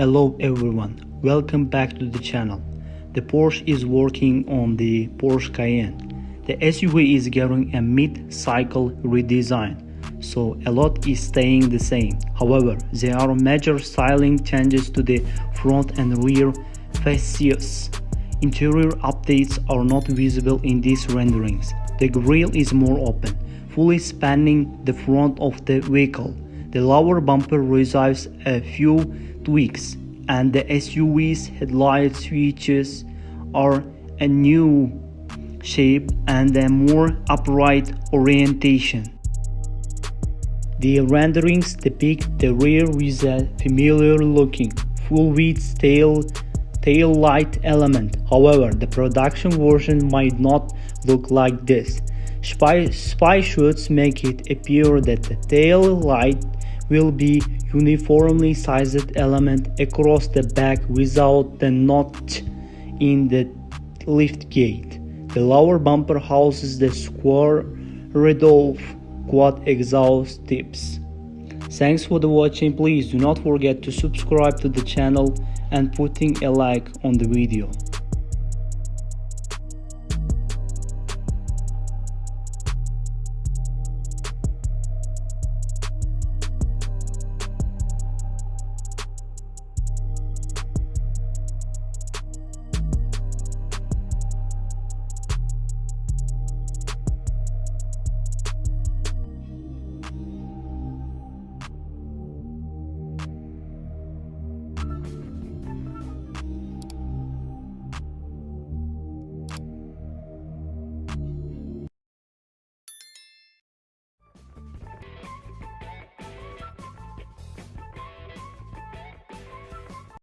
Hello everyone, welcome back to the channel. The Porsche is working on the Porsche Cayenne. The SUV is getting a mid-cycle redesign, so a lot is staying the same. However, there are major styling changes to the front and rear fascias. Interior updates are not visible in these renderings. The grille is more open, fully spanning the front of the vehicle. The lower bumper receives a few tweaks and the SUV's headlight switches are a new shape and a more upright orientation. The renderings depict the rear with a familiar looking full-width tail tail light element. However, the production version might not look like this. Spy, spy shots make it appear that the tail light will be uniformly sized element across the back without the notch in the lift gate. The lower bumper houses the square Rudolph quad exhaust tips. Thanks for the watching please do not forget to subscribe to the channel and putting a like on the video.